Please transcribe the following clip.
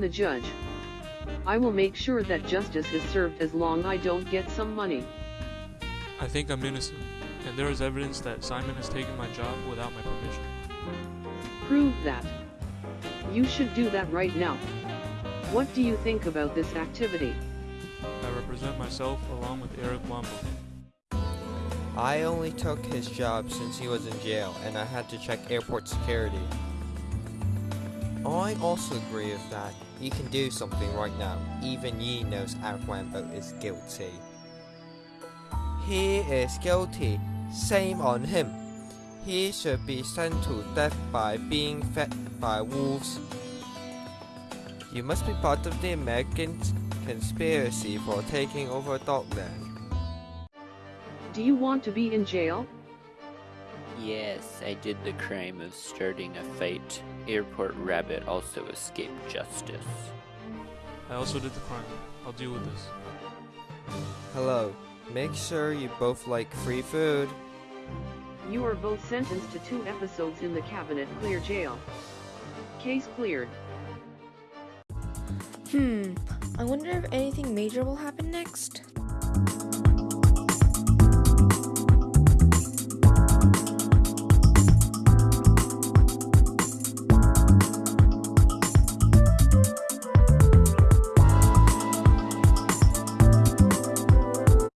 the judge. I will make sure that justice is served as long I don't get some money. I think I'm innocent, and there is evidence that Simon has taken my job without my permission. Prove that. You should do that right now. What do you think about this activity? I represent myself along with Eric Wambo. I only took his job since he was in jail and I had to check airport security. I also agree with that. You can do something right now. Even Yi knows Eric Wambo is guilty. He is guilty. Shame on him. He should be sent to death by being fed by wolves. You must be part of the American conspiracy for taking over Dogland. Do you want to be in jail? Yes, I did the crime of starting a fight. Airport Rabbit also escaped justice. I also did the crime. I'll deal with this. Hello. Make sure you both like free food. You are both sentenced to two episodes in the Cabinet Clear Jail. Case cleared. Hmm, I wonder if anything major will happen next.